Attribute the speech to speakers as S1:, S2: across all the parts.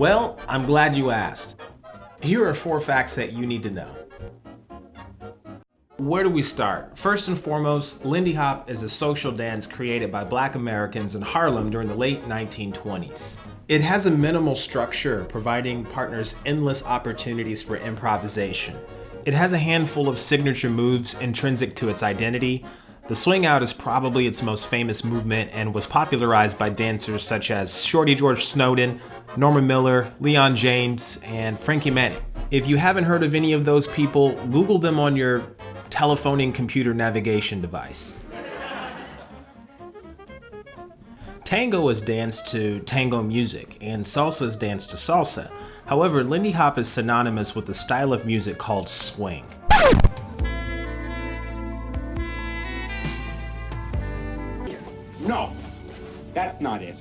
S1: Well, I'm glad you asked. Here are four facts that you need to know. Where do we start? First and foremost, Lindy Hop is a social dance created by black Americans in Harlem during the late 1920s. It has a minimal structure, providing partners endless opportunities for improvisation. It has a handful of signature moves intrinsic to its identity. The swing out is probably its most famous movement and was popularized by dancers such as Shorty George Snowden, Norma Miller, Leon James, and Frankie Manning. If you haven't heard of any of those people, Google them on your telephoning computer navigation device. Tango is danced to tango music, and salsa is danced to salsa. However, Lindy Hop is synonymous with the style of music called swing.
S2: No, that's not it.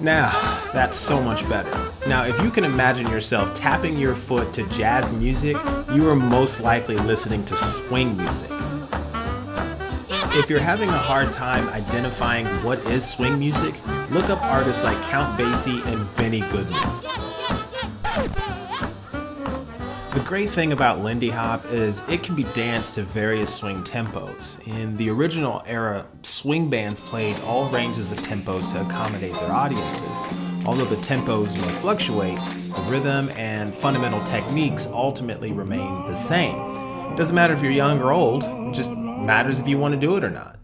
S1: Now, that's so much better. Now, if you can imagine yourself tapping your foot to jazz music, you are most likely listening to swing music. If you're having a hard time identifying what is swing music, look up artists like Count Basie and Benny Goodman. Great thing about Lindy Hop is it can be danced to various swing tempos. In the original era, swing bands played all ranges of tempos to accommodate their audiences. Although the tempos may fluctuate, the rhythm and fundamental techniques ultimately remain the same. It doesn't matter if you're young or old, it just matters if you want to do it or not.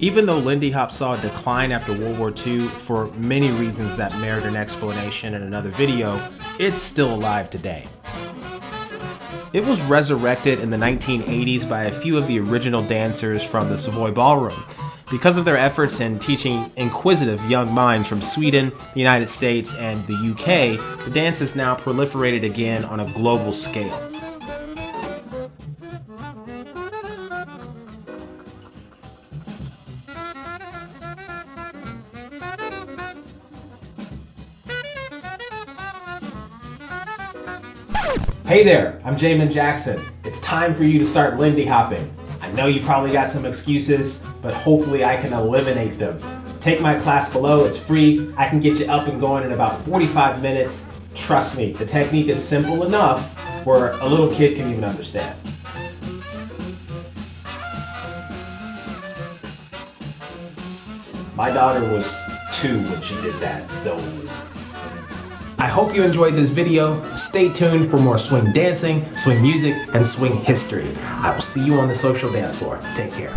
S1: Even though Lindy Hop saw a decline after World War II for many reasons that merit an explanation in another video, it's still alive today. It was resurrected in the 1980s by a few of the original dancers from the Savoy Ballroom. Because of their efforts in teaching inquisitive young minds from Sweden, the United States, and the UK, the dance is now proliferated again on a global scale. Hey there, I'm Jamin Jackson. It's time for you to start Lindy hopping. I know you probably got some excuses, but hopefully I can eliminate them. Take my class below, it's free. I can get you up and going in about 45 minutes. Trust me, the technique is simple enough where a little kid can even understand. My daughter was two when she did that, so I hope you enjoyed this video. Stay tuned for more swing dancing, swing music, and swing history. I will see you on the social dance floor. Take care.